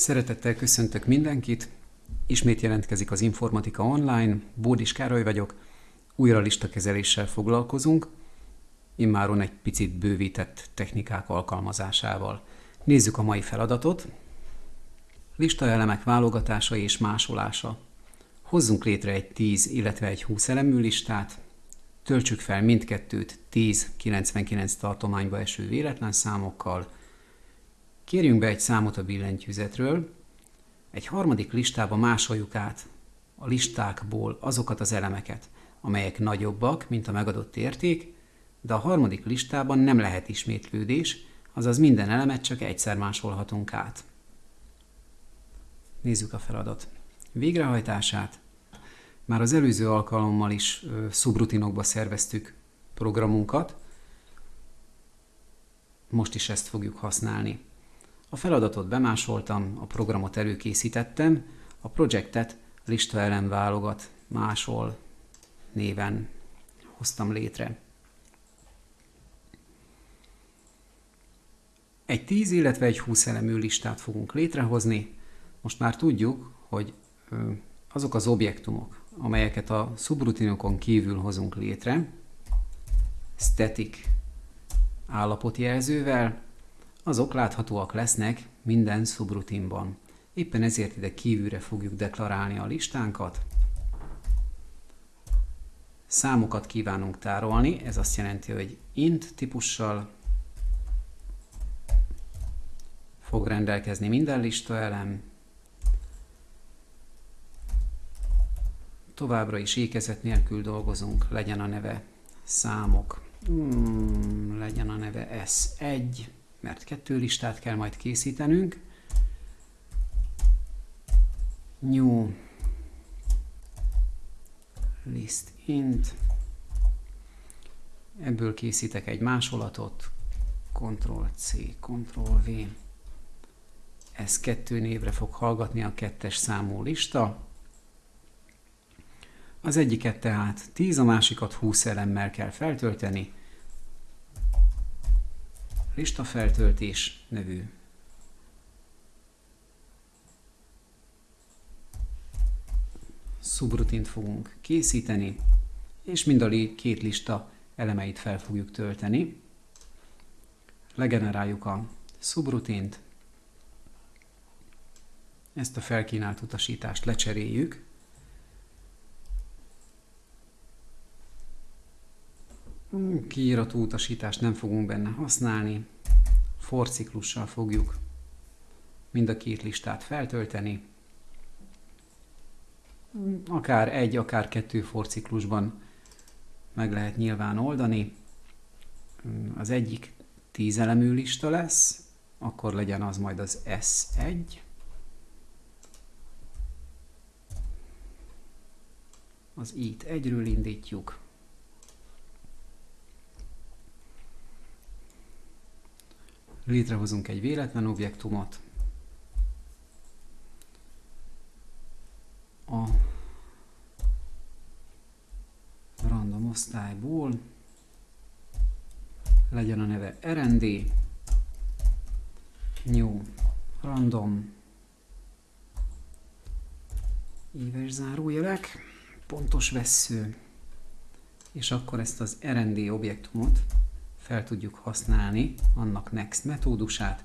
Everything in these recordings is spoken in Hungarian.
Szeretettel köszöntök mindenkit. Ismét jelentkezik az Informatika Online. Bódis Károly vagyok. Újra listakezeléssel foglalkozunk, immáron egy picit bővített technikák alkalmazásával. Nézzük a mai feladatot. Listaelemek válogatása és másolása. Hozzunk létre egy 10, illetve egy 20 elemű listát, töltsük fel mindkettőt 10-99 tartományba eső véletlen számokkal, Kérjünk be egy számot a billentyűzetről, egy harmadik listába másoljuk át a listákból azokat az elemeket, amelyek nagyobbak, mint a megadott érték, de a harmadik listában nem lehet ismétlődés, azaz minden elemet csak egyszer másolhatunk át. Nézzük a feladat végrehajtását. Már az előző alkalommal is szubrutinokba szerveztük programunkat, most is ezt fogjuk használni. A feladatot bemásoltam, a programot előkészítettem, a projektet lista elem válogat másol néven hoztam létre. Egy 10, illetve egy 20 elemű listát fogunk létrehozni. Most már tudjuk, hogy azok az objektumok, amelyeket a szubrutinokon kívül hozunk létre, static állapotjelzővel, azok láthatóak lesznek minden szubrutinban. Éppen ezért ide kívülre fogjuk deklarálni a listánkat. Számokat kívánunk tárolni, ez azt jelenti, hogy int típussal fog rendelkezni minden lista elem. Továbbra is ékezet nélkül dolgozunk, legyen a neve számok, hmm, legyen a neve S1, mert kettő listát kell majd készítenünk. New list int. Ebből készítek egy másolatot. Ctrl-C, Ctrl-V. Ez kettő névre fog hallgatni a kettes számú lista. Az egyiket tehát 10, a másikat 20 elemmel kell feltölteni, listafeltöltés nevű. Szubrutint fogunk készíteni, és mind a két lista elemeit fel fogjuk tölteni. Legeneráljuk a szubrutint, ezt a felkínált utasítást lecseréljük, Kiírató utasítást nem fogunk benne használni. Forciklussal fogjuk mind a két listát feltölteni. Akár egy, akár kettő forciklusban meg lehet nyilván oldani. Az egyik tíz elemű lista lesz, akkor legyen az majd az S1. Az i-t egyről indítjuk, létrehozunk egy véletlen objektumot, a random osztályból. Legyen a neve rnd, new random. Éves zárójelek, pontos vesző, és akkor ezt az rnd objektumot fel tudjuk használni annak next metódusát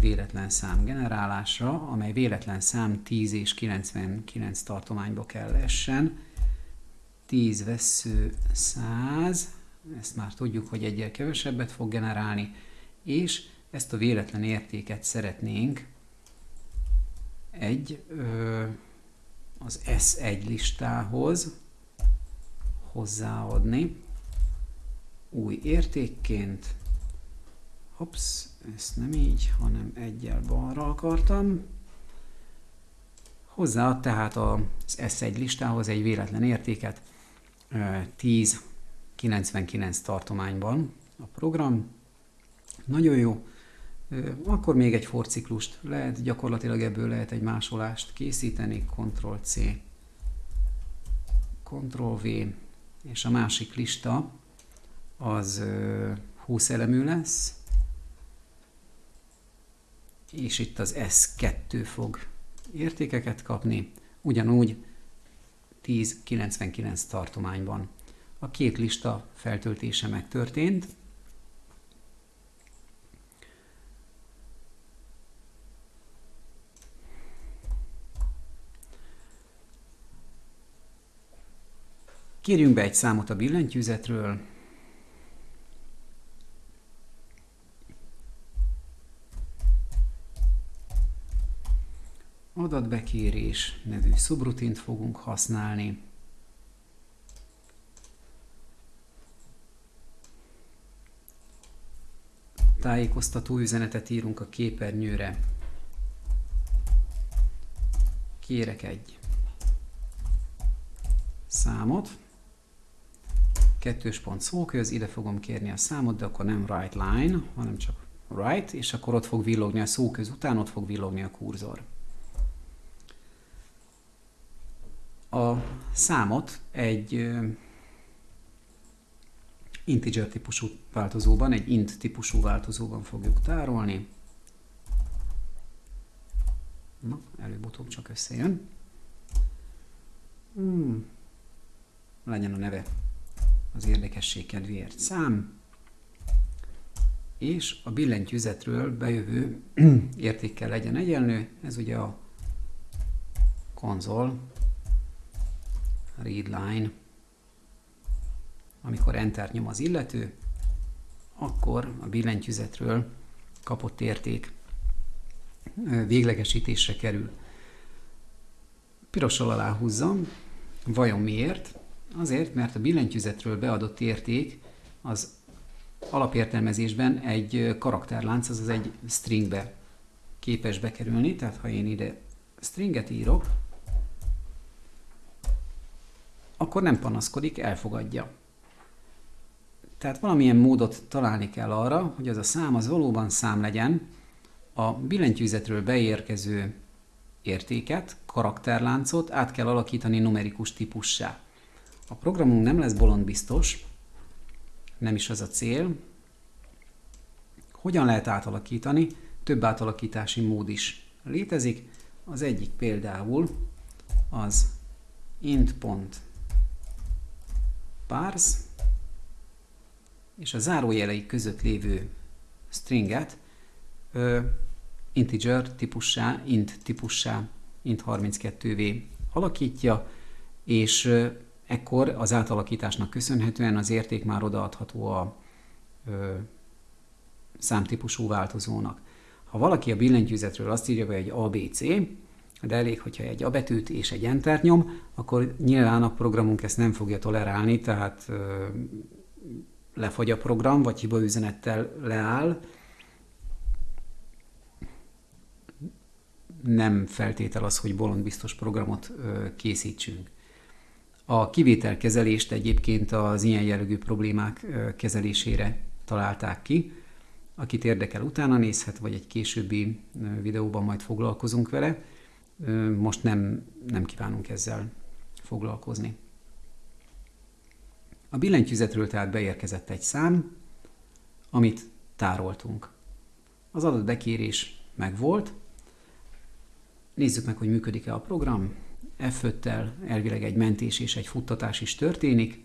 véletlen szám generálásra, amely véletlen szám 10 és 99 tartományba kell essen. 10 vesző 100, ezt már tudjuk, hogy egyel kevesebbet fog generálni, és ezt a véletlen értéket szeretnénk egy ö, az S1 listához hozzáadni új értékként. Hops, ezt nem így, hanem egyel balra akartam. Hozzáad tehát az S1 listához egy véletlen értéket 10 99 tartományban a program. Nagyon jó. Akkor még egy forciklust lehet, gyakorlatilag ebből lehet egy másolást készíteni, Ctrl-C, Ctrl-V, és a másik lista az 20 elemű lesz. és itt az S2 fog értékeket kapni, ugyanúgy 1099 tartományban. A két lista feltöltése megtörtént, Kérjünk be egy számot a billentyűzetről. Adatbekérés nevű szubrutint fogunk használni. Tájékoztató üzenetet írunk a képernyőre. Kérek egy számot kettős pont szóköz, ide fogom kérni a számot, de akkor nem right line, hanem csak right, és akkor ott fog villogni a szóköz után, ott fog villogni a kurzor. A számot egy integer típusú változóban, egy int típusú változóban fogjuk tárolni. Na, előbb-utóbb csak összejön. Hmm. Legyen a neve az érdekesség kedvéért szám, és a billentyűzetről bejövő értékkel legyen egyenlő, ez ugye a konzol readline. Amikor enter nyom az illető, akkor a billentyűzetről kapott érték véglegesítésre kerül. Pirossal aláhúzzam, vajon miért? Azért, mert a billentyűzetről beadott érték az alapértelmezésben egy karakterlánc, azaz egy stringbe képes bekerülni, tehát ha én ide stringet írok, akkor nem panaszkodik, elfogadja. Tehát valamilyen módot találni kell arra, hogy az a szám az valóban szám legyen, a billentyűzetről beérkező értéket, karakterláncot át kell alakítani numerikus típussá. A programunk nem lesz bolondbiztos, nem is az a cél. Hogyan lehet átalakítani? Több átalakítási mód is létezik. Az egyik például az int.parse és a zárójelei között lévő stringet ö, integer típussá, int típussá, int32v alakítja, és ekkor az átalakításnak köszönhetően az érték már odaadható a ö, számtípusú változónak. Ha valaki a billentyűzetről azt írja, hogy egy ABC, de elég, hogyha egy A betűt és egy Enter nyom, akkor nyilván a programunk ezt nem fogja tolerálni, tehát ö, lefogy a program, vagy hibaüzenettel leáll. Nem feltétel az, hogy bolondbiztos programot ö, készítsünk. A kivételkezelést egyébként az ilyen jellegű problémák kezelésére találták ki. Akit érdekel, utána nézhet, vagy egy későbbi videóban majd foglalkozunk vele. Most nem, nem kívánunk ezzel foglalkozni. A billentyűzetről tehát beérkezett egy szám, amit tároltunk. Az adatbekérés megvolt. Nézzük meg, hogy működik-e a program f tel elvileg egy mentés és egy futtatás is történik.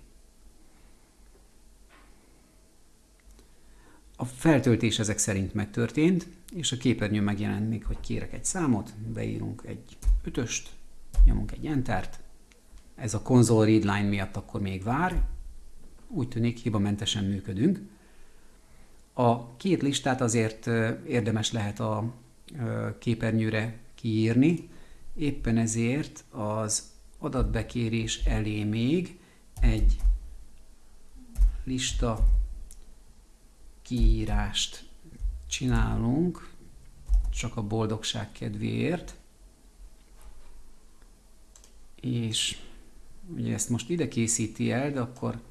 A feltöltés ezek szerint megtörtént, és a képernyőn megjelenik, hogy kérek egy számot, beírunk egy ötöst, nyomunk egy entert, ez a konzol readline miatt akkor még vár, úgy tűnik hibamentesen működünk. A két listát azért érdemes lehet a képernyőre kiírni, Éppen ezért az adatbekérés elé még egy lista kiírást csinálunk, csak a boldogság kedvéért. És ugye ezt most ide készíti el, de akkor,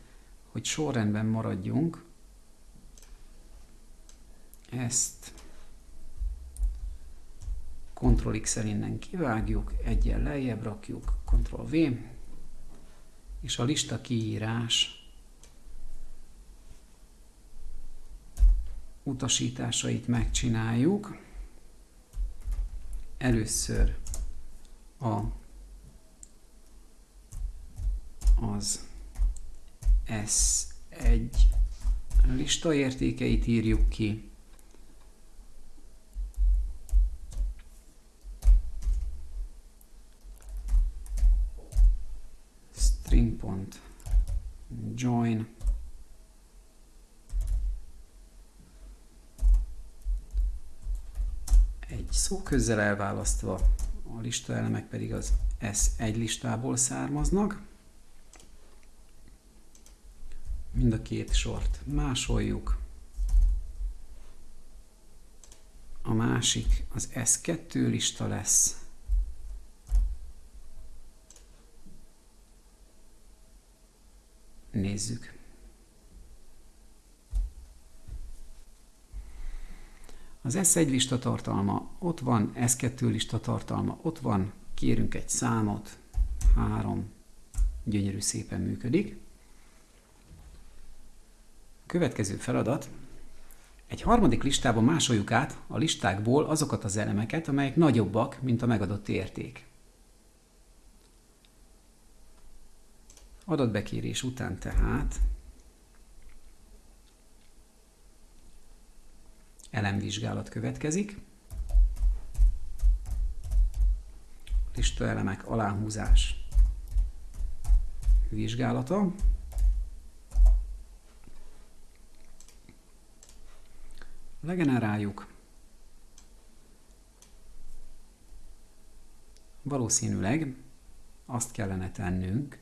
hogy sorrendben maradjunk, ezt Ctrl X-el innen kivágjuk, egyen lejjebb rakjuk, Ctrl V, és a lista kiírás utasításait megcsináljuk. először a az S1 lista értékeit írjuk ki. string.join szóközzel elválasztva, a lista elemek pedig az S1 listából származnak. Mind a két sort másoljuk. A másik az S2 lista lesz. Nézzük. Az S1 lista tartalma ott van, S2 lista tartalma ott van, kérünk egy számot, három, gyönyörű szépen működik. Következő feladat. Egy harmadik listában másoljuk át a listákból azokat az elemeket, amelyek nagyobbak, mint a megadott érték. Adatbekérés után tehát elemvizsgálat következik. Lista elemek aláhúzás vizsgálata. legeneráljuk. Valószínűleg azt kellene tennünk,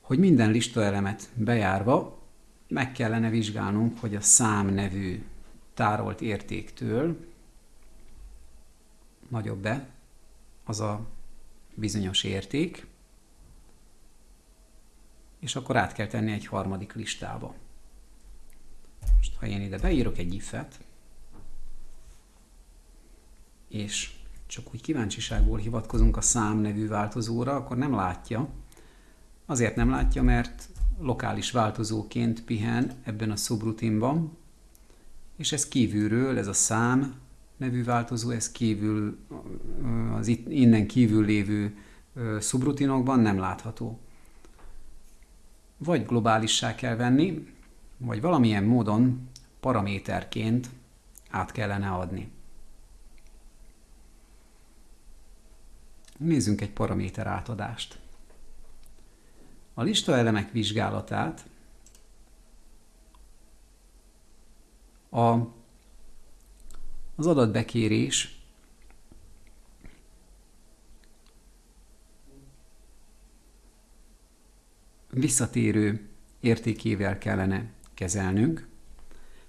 hogy minden listaelemet bejárva meg kellene vizsgálnunk, hogy a szám nevű tárolt értéktől nagyobb-e az a bizonyos érték, és akkor át kell tenni egy harmadik listába. Most ha én ide beírok egy if-et, és csak úgy kíváncsiságból hivatkozunk a szám nevű változóra, akkor nem látja. Azért nem látja, mert lokális változóként pihen ebben a subrutinban, és ez kívülről, ez a szám nevű változó, ez kívül, az innen kívül lévő subrutinokban nem látható. Vagy globálissá kell venni, vagy valamilyen módon paraméterként át kellene adni. Nézzünk egy paraméter átadást. A listaelemek vizsgálatát a, az adatbekérés visszatérő értékével kellene kezelnünk.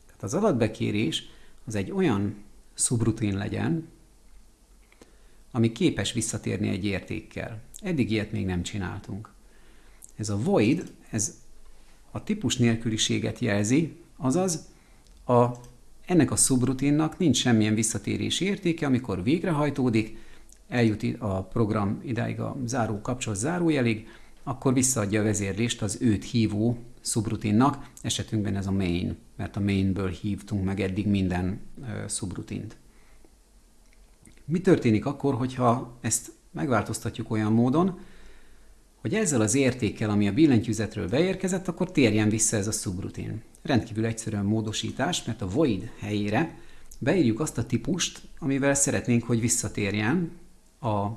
Tehát az adatbekérés az egy olyan szubrutin legyen, ami képes visszatérni egy értékkel. Eddig ilyet még nem csináltunk. Ez a void, ez a típus nélküliséget jelzi, azaz a, ennek a szubrutinnak nincs semmilyen visszatérési értéke, amikor végrehajtódik, eljut a program idáig a záró kapcsolat zárójelig, akkor visszaadja a vezérlést az őt hívó szubrutinnak, esetünkben ez a main, mert a mainből hívtunk meg eddig minden uh, szubrutint. Mi történik akkor, hogyha ezt megváltoztatjuk olyan módon, hogy ezzel az értékkel, ami a billentyűzetről beérkezett, akkor térjen vissza ez a szubrutin. Rendkívül egyszerűen módosítás, mert a void helyére beírjuk azt a típust, amivel szeretnénk, hogy visszatérjen a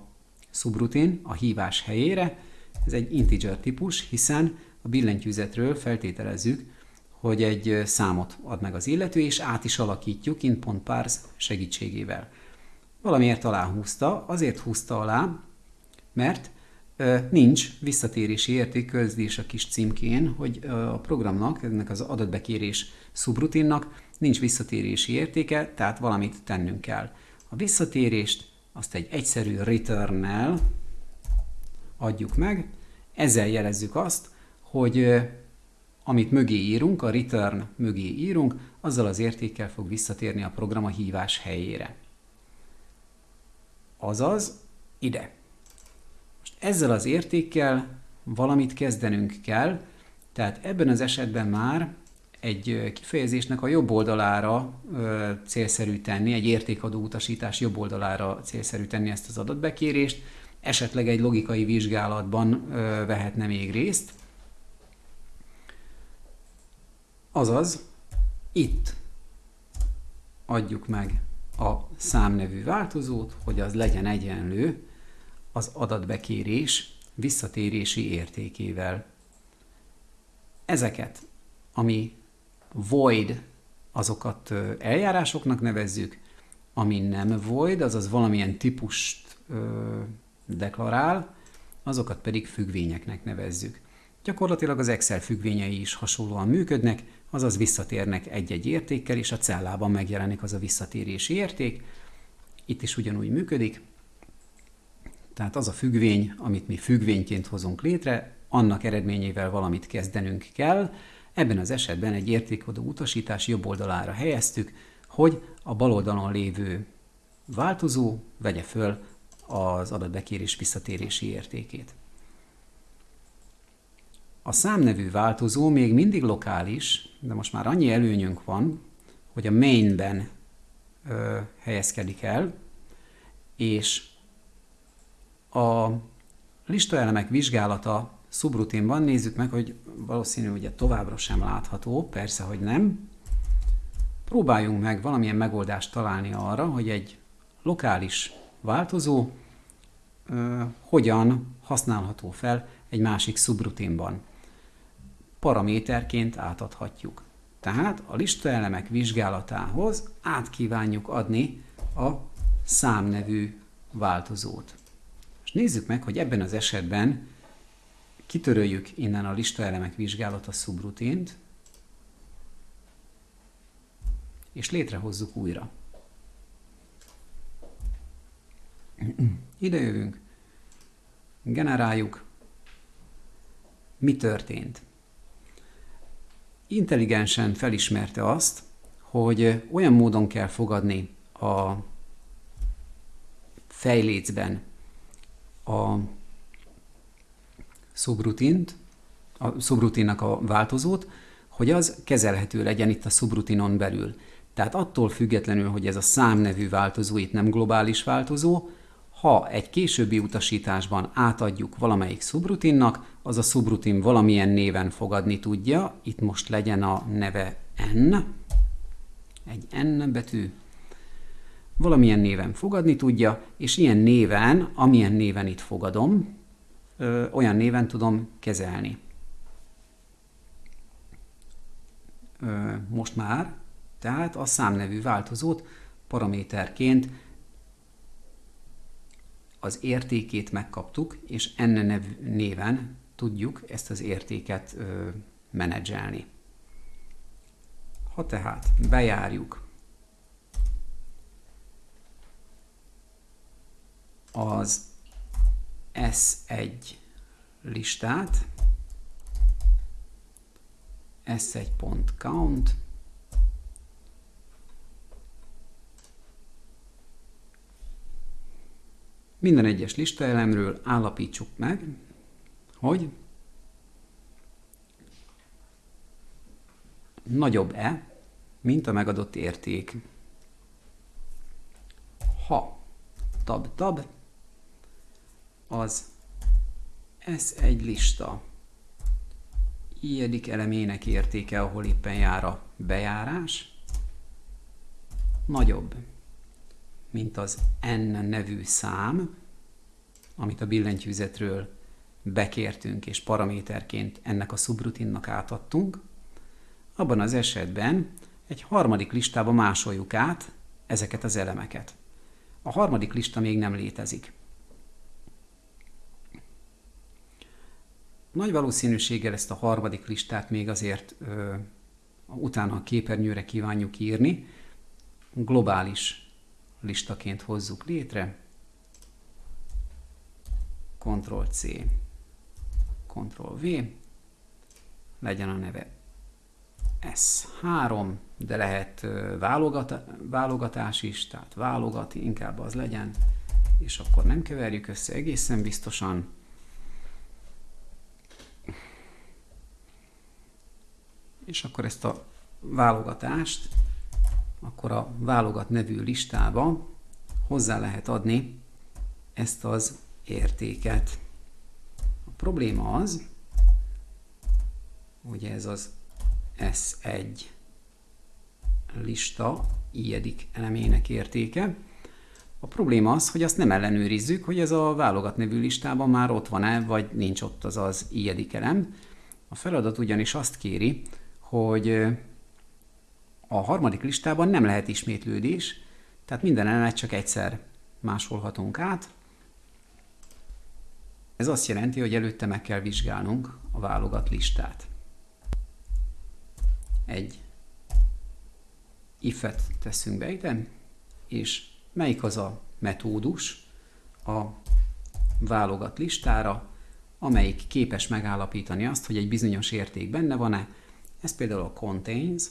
subrutin a hívás helyére. Ez egy integer típus, hiszen a billentyűzetről feltételezzük, hogy egy számot ad meg az illető, és át is alakítjuk int.parse segítségével. Valamiért aláhúzta, azért húzta alá, mert nincs visszatérési érték közdés a kis címkén, hogy a programnak, ennek az adatbekérés szubrutinnak nincs visszatérési értéke, tehát valamit tennünk kell. A visszatérést azt egy egyszerű return adjuk meg, ezzel jelezzük azt, hogy amit mögé írunk, a return mögé írunk, azzal az értékkel fog visszatérni a program a hívás helyére. Azaz ide. Ezzel az értékkel valamit kezdenünk kell, tehát ebben az esetben már egy kifejezésnek a jobb oldalára ö, célszerű tenni, egy értékadó utasítás jobb oldalára célszerű tenni ezt az adatbekérést, esetleg egy logikai vizsgálatban ö, vehetne még részt. Azaz, itt adjuk meg a számnevű változót, hogy az legyen egyenlő az adatbekérés visszatérési értékével. Ezeket, ami void, azokat eljárásoknak nevezzük, ami nem void, azaz valamilyen típust ö, deklarál, azokat pedig függvényeknek nevezzük. Gyakorlatilag az Excel függvényei is hasonlóan működnek, azaz visszatérnek egy-egy értékkel, és a cellában megjelenik az a visszatérési érték. Itt is ugyanúgy működik. Tehát az a függvény, amit mi függvényként hozunk létre, annak eredményével valamit kezdenünk kell. Ebben az esetben egy értékodó utasítás jobb oldalára helyeztük, hogy a bal oldalon lévő változó vegye föl az adatbekérés visszatérési értékét. A számnevű változó még mindig lokális, de most már annyi előnyünk van, hogy a mainben ö, helyezkedik el, és a listaelemek vizsgálata szubrutinban nézzük meg, hogy valószínű, hogy továbbra sem látható, persze, hogy nem. Próbáljunk meg valamilyen megoldást találni arra, hogy egy lokális változó ö, hogyan használható fel egy másik szubrutinban paraméterként átadhatjuk. Tehát a listaelemek vizsgálatához át kívánjuk adni a számnevű változót. És nézzük meg, hogy ebben az esetben kitöröljük innen a listaelemek vizsgálata szubrutint, és létrehozzuk újra. Ide jövünk, generáljuk, mi történt intelligensen felismerte azt, hogy olyan módon kell fogadni a fejlécben a szubrutint, a szubrutinnak a változót, hogy az kezelhető legyen itt a szubrutinon belül. Tehát attól függetlenül, hogy ez a számnevű változó itt nem globális változó, ha egy későbbi utasításban átadjuk valamelyik szubrutinnak, az a szubrutin valamilyen néven fogadni tudja, itt most legyen a neve n, egy n betű, valamilyen néven fogadni tudja, és ilyen néven, amilyen néven itt fogadom, ö, olyan néven tudom kezelni. Ö, most már, tehát a számnevű változót paraméterként az értékét megkaptuk, és enne nev, néven tudjuk ezt az értéket ö, menedzselni. Ha tehát bejárjuk az S1 listát, S1.count, Minden egyes listaelemről állapítsuk meg, hogy nagyobb-e, mint a megadott érték. Ha tab-tab, az ez egy lista ilyedik elemének értéke, ahol éppen jár a bejárás, nagyobb, mint az n nevű szám, amit a billentyűzetről bekértünk és paraméterként ennek a szubrutinnak átadtunk, abban az esetben egy harmadik listába másoljuk át ezeket az elemeket. A harmadik lista még nem létezik. Nagy valószínűséggel ezt a harmadik listát még azért ö, utána a képernyőre kívánjuk írni, globális listaként hozzuk létre. Ctrl-C, Ctrl-V, legyen a neve S3, de lehet válogat, válogatás is, tehát válogat, inkább az legyen, és akkor nem keverjük össze egészen biztosan. És akkor ezt a válogatást, akkor a válogat nevű listába hozzá lehet adni ezt az értéket. A probléma az, hogy ez az S1 lista ilyedik elemének értéke. A probléma az, hogy azt nem ellenőrizzük, hogy ez a válogat nevű listában már ott van-e, vagy nincs ott az az ilyedik elem. A feladat ugyanis azt kéri, hogy a harmadik listában nem lehet ismétlődés, tehát minden elemet csak egyszer másolhatunk át. Ez azt jelenti, hogy előtte meg kell vizsgálnunk a válogat listát. Egy if-et teszünk be ide, és melyik az a metódus a válogat listára, amelyik képes megállapítani azt, hogy egy bizonyos érték benne van-e. Ez például a contains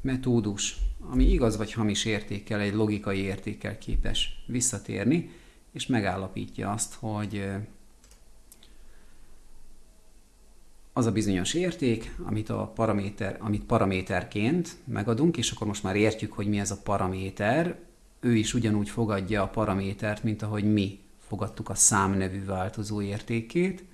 metódus, ami igaz vagy hamis értékkel, egy logikai értékkel képes visszatérni, és megállapítja azt, hogy az a bizonyos érték, amit a paraméter, amit paraméterként megadunk, és akkor most már értjük, hogy mi ez a paraméter, ő is ugyanúgy fogadja a paramétert, mint ahogy mi fogadtuk a szám nevű változó értékét.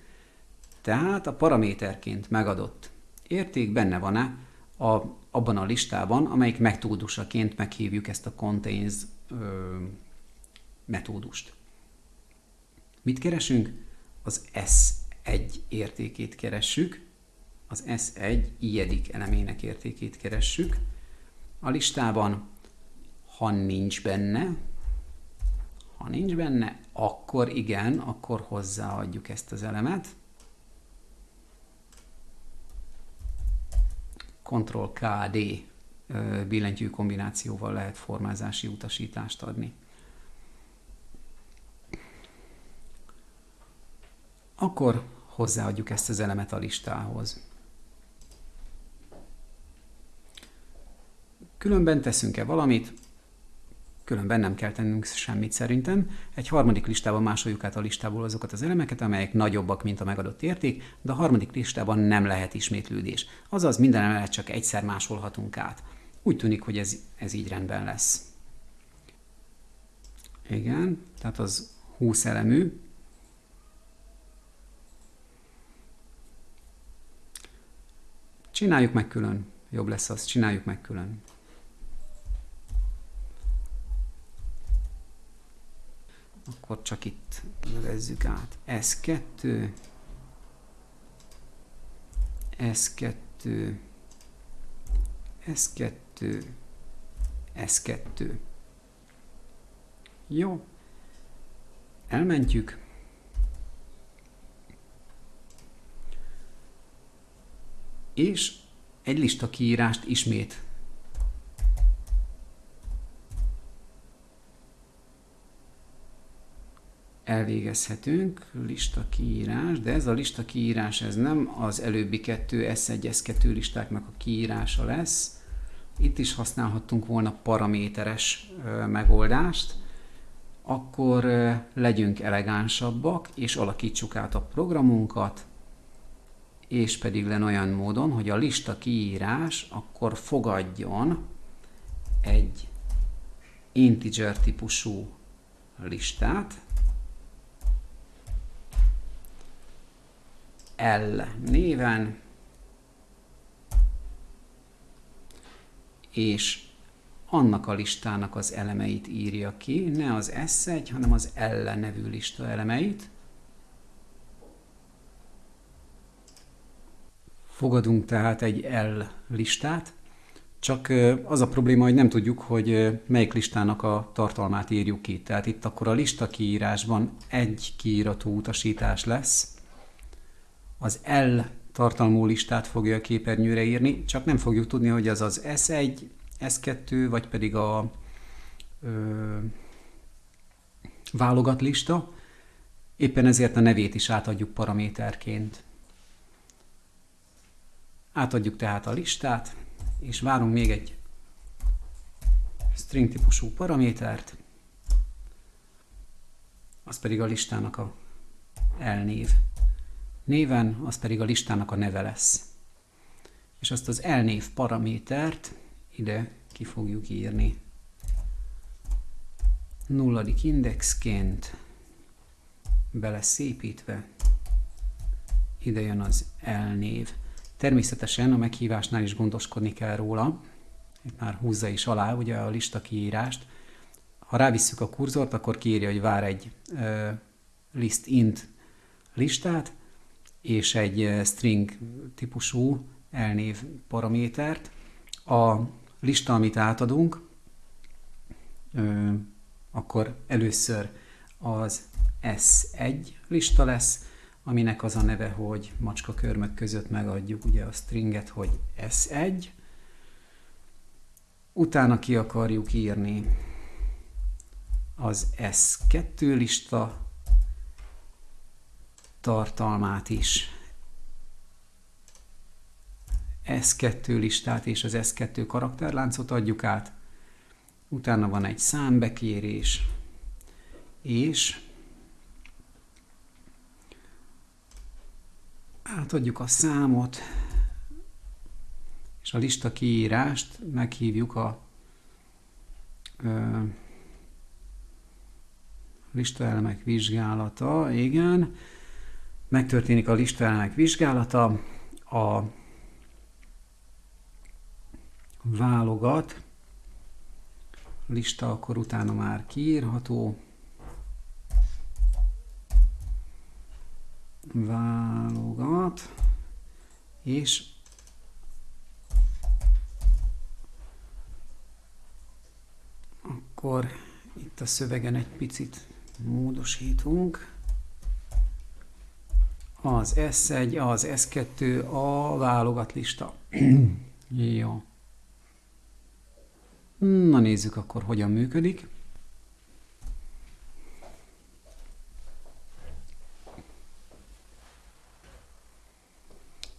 Tehát a paraméterként megadott érték benne van-e a, abban a listában, amelyik metódusaként meghívjuk ezt a contains ö, metódust. Mit keresünk? Az S1 értékét keressük, az S1 ilyedik elemének értékét keressük. A listában, ha nincs benne, ha nincs benne, akkor igen, akkor hozzáadjuk ezt az elemet. Ctrl-KD billentyű kombinációval lehet formázási utasítást adni. Akkor hozzáadjuk ezt az elemet a listához. Különben teszünk-e valamit, különben nem kell tennünk semmit szerintem. Egy harmadik listában másoljuk át a listából azokat az elemeket, amelyek nagyobbak, mint a megadott érték, de a harmadik listában nem lehet ismétlődés. Azaz minden elemet csak egyszer másolhatunk át. Úgy tűnik, hogy ez, ez így rendben lesz. Igen, tehát az 20 elemű. Csináljuk meg külön. Jobb lesz az, csináljuk meg külön. Akkor csak itt nevezzük át. S2, S2, S2, S2. Jó. Elmentjük. És egy lista kiírást ismét elvégezhetünk, lista kiírás, de ez a lista kiírás ez nem az előbbi kettő S1, S2 listáknak a kiírása lesz. Itt is használhattunk volna paraméteres megoldást, akkor legyünk elegánsabbak, és alakítsuk át a programunkat, és pedig len olyan módon, hogy a lista kiírás akkor fogadjon egy integer típusú listát, L néven, és annak a listának az elemeit írja ki, ne az S1, hanem az L nevű lista elemeit. Fogadunk tehát egy L listát, csak az a probléma, hogy nem tudjuk, hogy melyik listának a tartalmát írjuk ki. Tehát itt akkor a lista kiírásban egy kiírató utasítás lesz, az L tartalmú listát fogja a képernyőre írni, csak nem fogjuk tudni, hogy az az S1, S2, vagy pedig a ö, válogat lista. Éppen ezért a nevét is átadjuk paraméterként. Átadjuk tehát a listát, és várunk még egy string típusú paramétert, az pedig a listának a elnév néven, az pedig a listának a neve lesz. és azt az elnév paramétert ide ki fogjuk írni. Nulladik indexként bele szépítve ide jön az elnév. Természetesen a meghívásnál is gondoskodni kell róla, itt már húzza is alá ugye a lista kiírást. Ha rávisszük a kurzort, akkor kiírja, hogy vár egy uh, list int listát, és egy string típusú elnév paramétert. A lista, amit átadunk, akkor először az S1 lista lesz, aminek az a neve, hogy macska körmök között megadjuk ugye a stringet, hogy S1. Utána ki akarjuk írni az S2 lista tartalmát is. S2 listát és az S2 karakterláncot adjuk át. Utána van egy számbekérés, és átadjuk a számot, és a lista kiírást meghívjuk a ö, listaelemek vizsgálata, igen, megtörténik a listaelemek vizsgálata, a válogat, lista akkor utána már kiírható, válogat, és akkor itt a szövegen egy picit módosítunk. Az S1, az S2, a válogat lista. Jó. Na nézzük akkor, hogyan működik.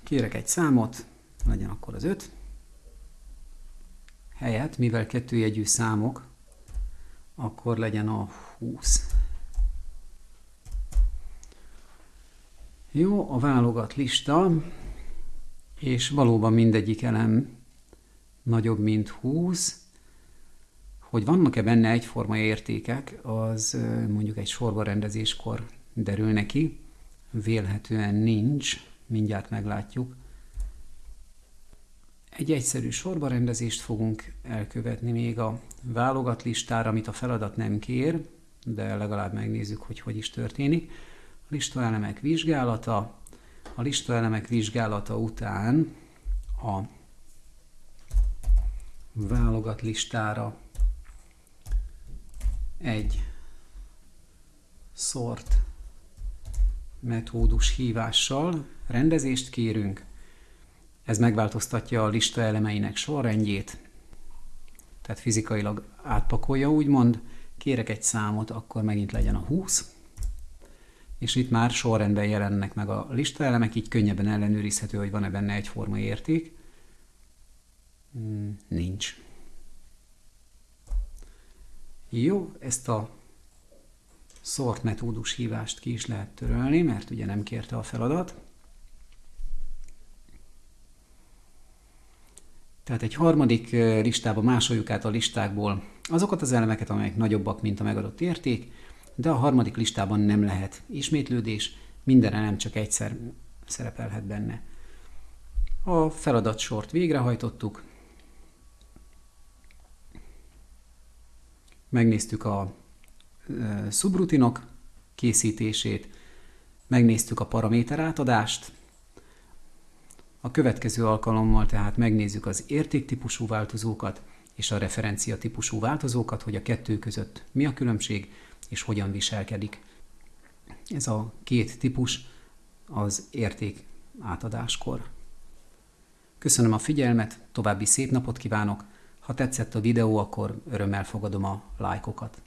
Kérek egy számot, legyen akkor az 5. Helyett, mivel kettőjegyű számok, akkor legyen a 20. Jó, a válogat lista, és valóban mindegyik elem nagyobb, mint 20. Hogy vannak-e benne egyforma értékek, az mondjuk egy sorba rendezéskor derül neki. Vélhetően nincs, mindjárt meglátjuk. Egy egyszerű sorbarendezést fogunk elkövetni még a válogat listára, amit a feladat nem kér, de legalább megnézzük, hogy hogy is történik. Listaelemek vizsgálata, a listaelemek vizsgálata után a válogat listára egy sort metódus hívással rendezést kérünk. Ez megváltoztatja a lista elemeinek sorrendjét, tehát fizikailag átpakolja, úgymond. Kérek egy számot, akkor megint legyen a 20, és itt már sorrendben jelennek meg a lista elemek, így könnyebben ellenőrizhető, hogy van-e benne egyforma érték. Hmm, nincs. Jó, ezt a sort metódus hívást ki is lehet törölni, mert ugye nem kérte a feladat. Tehát egy harmadik listába másoljuk át a listákból azokat az elemeket, amelyek nagyobbak, mint a megadott érték, de a harmadik listában nem lehet. Ismétlődés, minden elem csak egyszer szerepelhet benne. A feladatsort végrehajtottuk, megnéztük a szubrutinok készítését, megnéztük a paraméter átadást, a következő alkalommal tehát megnézzük az értéktípusú változókat és a referencia típusú változókat, hogy a kettő között mi a különbség és hogyan viselkedik. Ez a két típus az érték átadáskor. Köszönöm a figyelmet, további szép napot kívánok! Ha tetszett a videó, akkor örömmel fogadom a lájkokat.